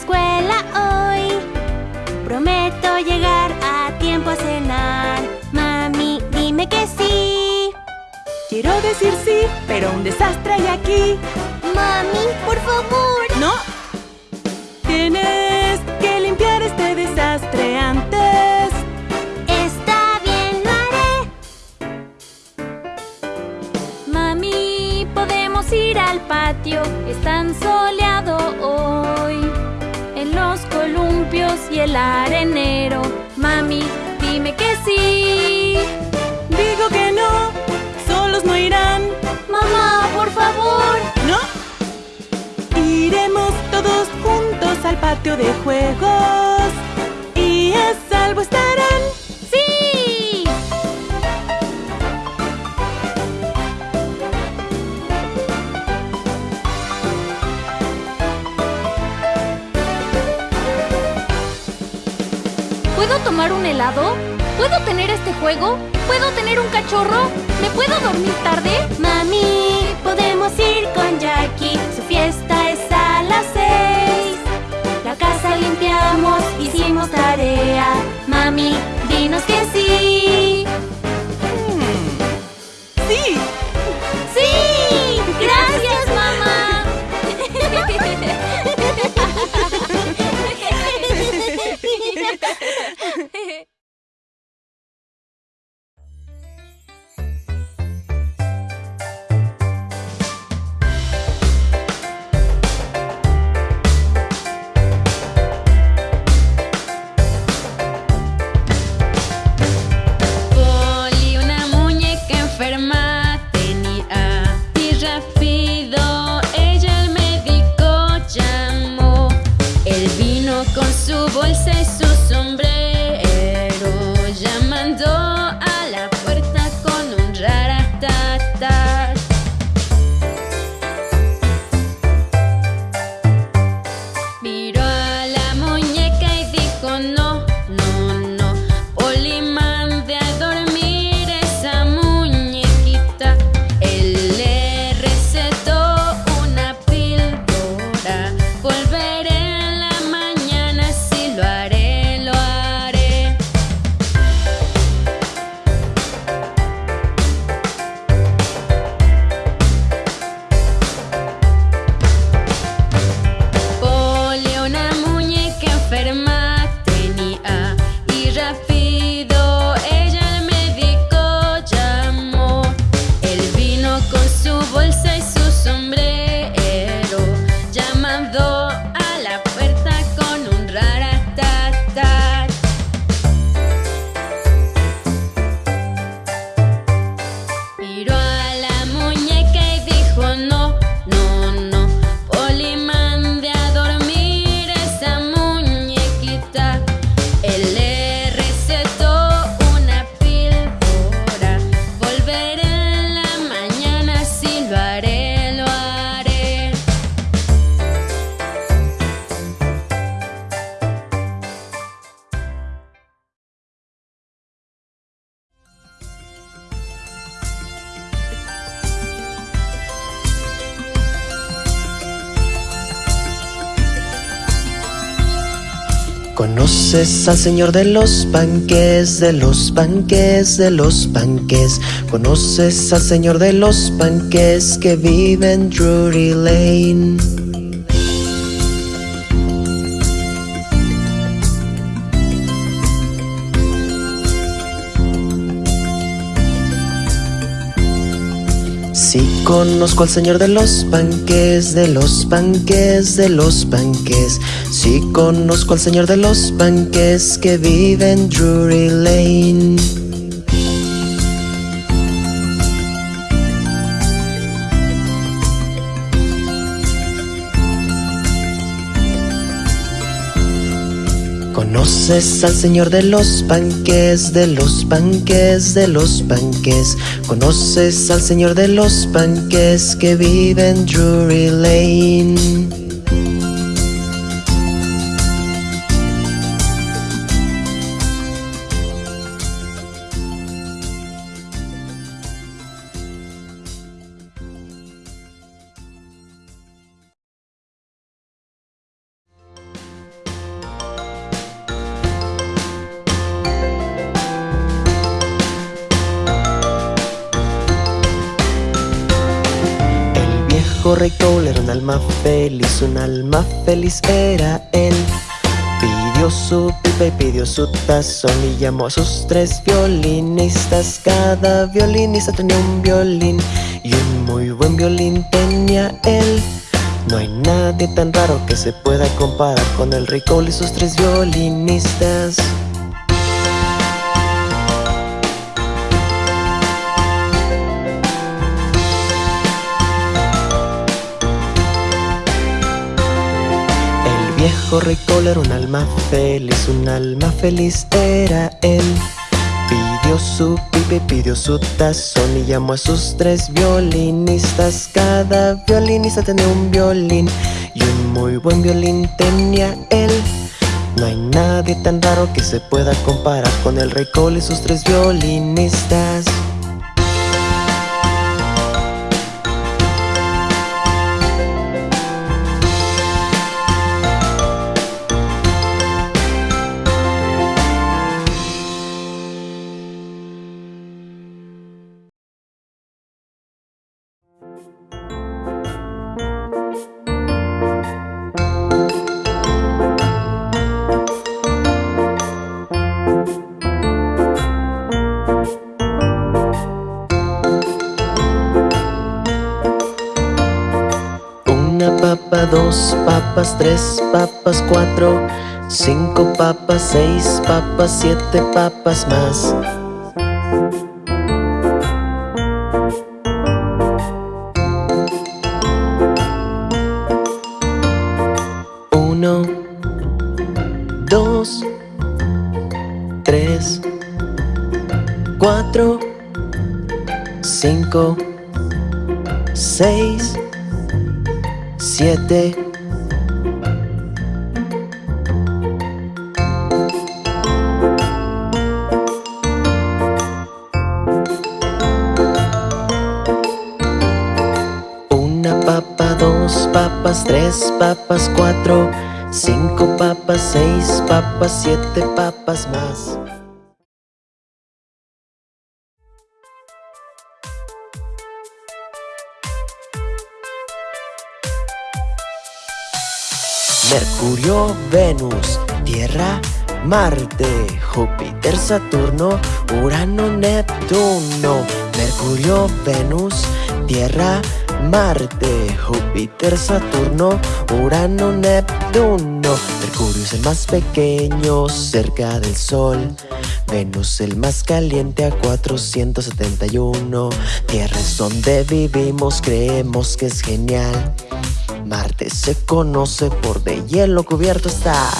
escuela hoy. Prometo llegar a tiempo a cenar. Mami, dime que sí. Quiero decir sí, pero un desastre hay aquí. Mami, por favor. Patio de juegos. Y a salvo estarán. ¡Sí! ¿Puedo tomar un helado? ¿Puedo tener este juego? ¿Puedo tener un cachorro? ¿Me puedo dormir tarde? Mami, podemos ir con Jackie. Su fiesta hicimos tarea. Mami, dinos que. ¡Sí! Conoces al señor de los panques, de los panques, de los panques. Conoces al señor de los panques que vive en Drury Lane. Conozco al señor de los panques, de los panques, de los panques. Sí conozco al señor de los panques que vive en Drury Lane. Conoces al señor de los panques, de los panques, de los panques. Conoces al señor de los panques que vive en Drury Lane. Cole era un alma feliz, un alma feliz era él. Pidió su pipa y pidió su tazón y llamó a sus tres violinistas. Cada violinista tenía un violín y un muy buen violín tenía él. No hay nadie tan raro que se pueda comparar con el Cole y sus tres violinistas. Viejo rey Cole era un alma feliz, un alma feliz era él. Pidió su pipa y pidió su tazón y llamó a sus tres violinistas. Cada violinista tenía un violín y un muy buen violín tenía él. No hay nadie tan raro que se pueda comparar con el rey Cole y sus tres violinistas. Dos papas, tres papas, cuatro, cinco papas, seis papas, siete papas más. Uno, dos, tres, cuatro, cinco, seis, siete. Una papa, dos papas, tres papas, cuatro Cinco papas, seis papas, siete papas más Mercurio, Venus, Tierra, Marte, Júpiter, Saturno, Urano, Neptuno. Mercurio, Venus, Tierra, Marte, Júpiter, Saturno, Urano, Neptuno. Mercurio es el más pequeño cerca del Sol. Venus el más caliente a 471. Tierra es donde vivimos, creemos que es genial. Marte se conoce por de hielo cubierto estar.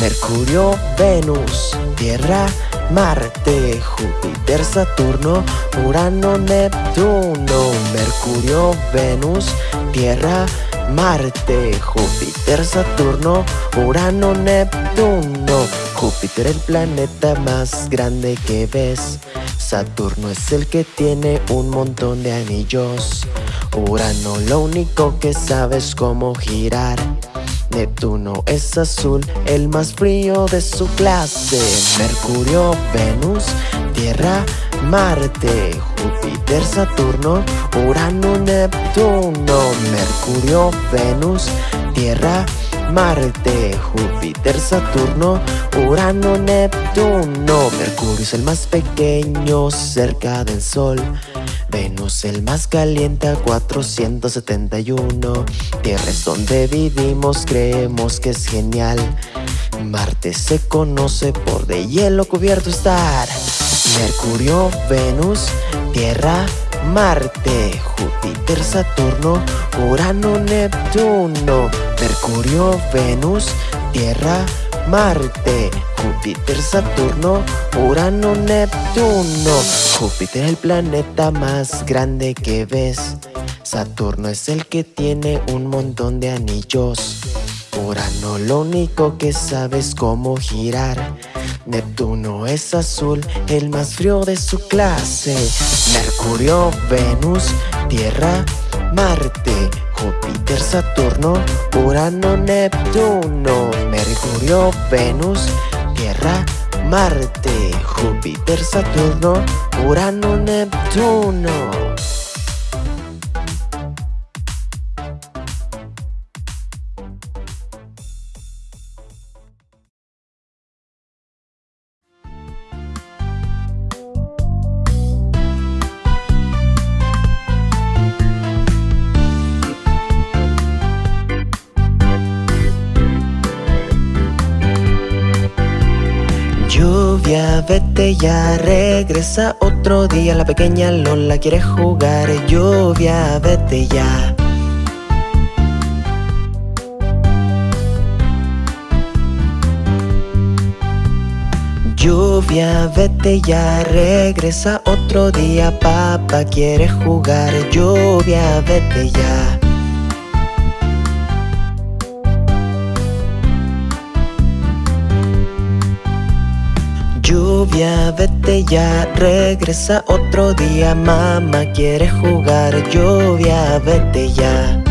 Mercurio, Venus, Tierra, Marte, Júpiter, Saturno, Urano, Neptuno. Mercurio, Venus, Tierra, Marte, Júpiter, Saturno, Urano, Neptuno. Júpiter el planeta más grande que ves. Saturno es el que tiene un montón de anillos. Urano lo único que sabe es cómo girar. Neptuno es azul, el más frío de su clase. Mercurio, Venus, Tierra, Marte, Júpiter, Saturno, Urano, Neptuno. Mercurio, Venus, Tierra, Marte, Júpiter, Saturno, Urano, Neptuno. Mercurio es el más pequeño cerca del Sol. El más caliente a 471 Tierra es donde vivimos, creemos que es genial. Marte se conoce por de hielo cubierto estar. Mercurio, Venus, Tierra, Marte, Júpiter, Saturno, Urano, Neptuno. Mercurio, Venus, Tierra, Marte, Júpiter, Saturno, Urano, Neptuno. Júpiter es el planeta más grande que ves. Saturno es el que tiene un montón de anillos. Urano lo único que sabe es cómo girar. Neptuno es azul, el más frío de su clase. Mercurio, Venus, Tierra, Marte, Júpiter, Saturno, Urano, Neptuno, Mercurio, Venus, Tierra, Marte, Júpiter, Saturno, Urano, Neptuno. Vete ya, regresa otro día. La pequeña Lola quiere jugar. Lluvia, vete ya. Lluvia, vete ya, regresa otro día. Papá quiere jugar. Lluvia, vete ya. Lluvia, vete ya, regresa otro día. Mamá quiere jugar. Lluvia, vete ya.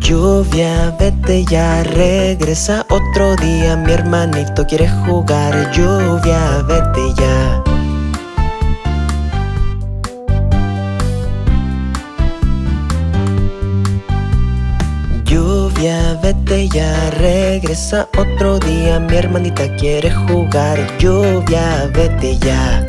Lluvia, vete ya, regresa otro día. Mi hermanito quiere jugar. Lluvia, vete ya. Vete ya, regresa otro día. Mi hermanita quiere jugar. Lluvia, vete ya.